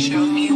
Show me